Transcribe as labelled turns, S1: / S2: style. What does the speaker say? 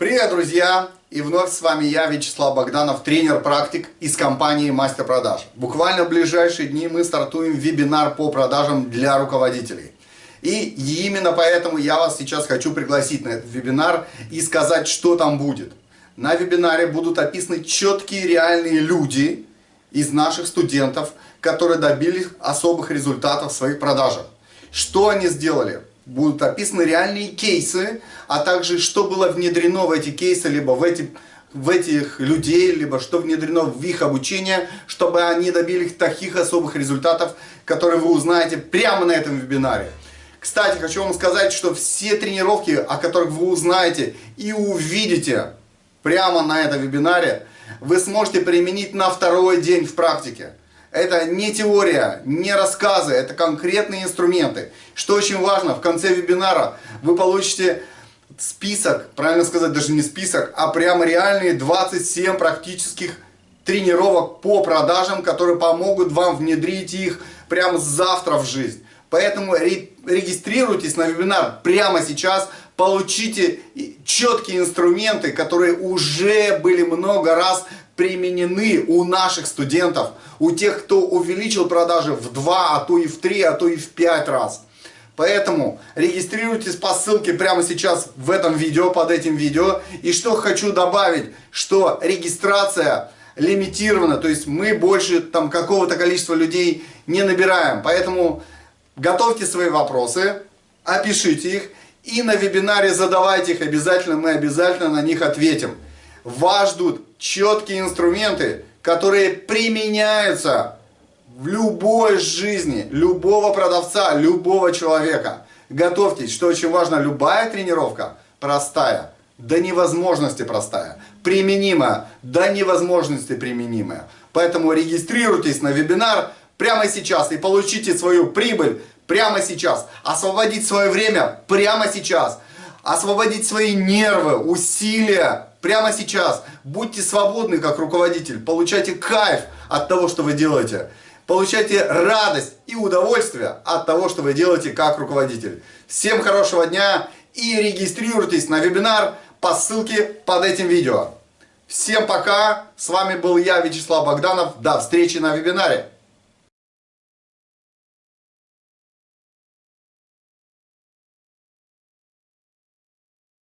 S1: Привет, друзья! И вновь с вами я, Вячеслав Богданов, тренер-практик из компании Мастер Продаж. Буквально в ближайшие дни мы стартуем вебинар по продажам для руководителей. И именно поэтому я вас сейчас хочу пригласить на этот вебинар и сказать, что там будет. На вебинаре будут описаны четкие реальные люди из наших студентов, которые добились особых результатов в своих продажах. Что они сделали? Будут описаны реальные кейсы, а также что было внедрено в эти кейсы, либо в эти в этих людей, либо что внедрено в их обучение, чтобы они добились таких особых результатов, которые вы узнаете прямо на этом вебинаре. Кстати, хочу вам сказать, что все тренировки, о которых вы узнаете и увидите прямо на этом вебинаре, вы сможете применить на второй день в практике. Это не теория, не рассказы, это конкретные инструменты. Что очень важно, в конце вебинара вы получите список, правильно сказать, даже не список, а прямо реальные 27 практических тренировок по продажам, которые помогут вам внедрить их прямо завтра в жизнь. Поэтому регистрируйтесь на вебинар прямо сейчас, получите четкие инструменты, которые уже были много раз применены у наших студентов, у тех, кто увеличил продажи в 2, а то и в 3, а то и в 5 раз. Поэтому регистрируйтесь по ссылке прямо сейчас в этом видео, под этим видео. И что хочу добавить, что регистрация лимитирована, то есть мы больше там какого-то количества людей не набираем. Поэтому готовьте свои вопросы, опишите их и на вебинаре задавайте их обязательно, мы обязательно на них ответим. Вас ждут четкие инструменты, которые применяются в любой жизни, любого продавца, любого человека. Готовьтесь, что очень важно, любая тренировка простая, до невозможности простая, применимая, до невозможности применимая. Поэтому регистрируйтесь на вебинар прямо сейчас и получите свою прибыль прямо сейчас. Освободить свое время прямо сейчас. Освободить свои нервы, усилия прямо сейчас. Будьте свободны как руководитель, получайте кайф от того, что вы делаете. Получайте радость и удовольствие от того, что вы делаете как руководитель. Всем хорошего дня и регистрируйтесь на вебинар по ссылке под этим видео. Всем пока, с вами был я, Вячеслав Богданов, до встречи на вебинаре.